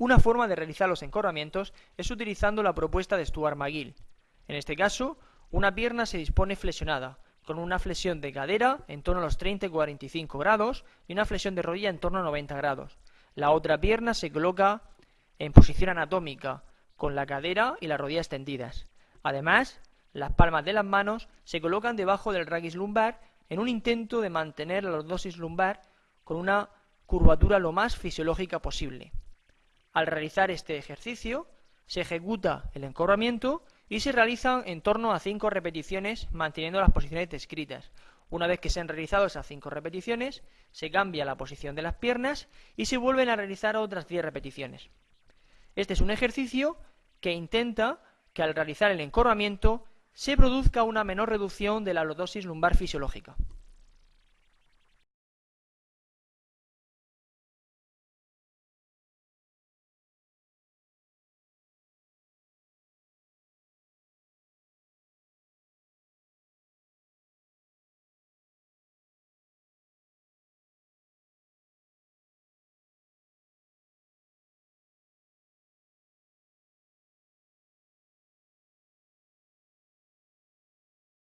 Una forma de realizar los encorvamientos es utilizando la propuesta de Stuart McGill. En este caso, una pierna se dispone flexionada, con una flexión de cadera en torno a los 30 y 45 grados y una flexión de rodilla en torno a 90 grados. La otra pierna se coloca en posición anatómica, con la cadera y la rodilla extendidas. Además, las palmas de las manos se colocan debajo del raquis lumbar en un intento de mantener la lordosis lumbar con una curvatura lo más fisiológica posible. Al realizar este ejercicio, se ejecuta el encorvamiento y se realizan en torno a 5 repeticiones manteniendo las posiciones descritas. Una vez que se han realizado esas 5 repeticiones, se cambia la posición de las piernas y se vuelven a realizar otras 10 repeticiones. Este es un ejercicio que intenta que al realizar el encorvamiento se produzca una menor reducción de la lordosis lumbar fisiológica.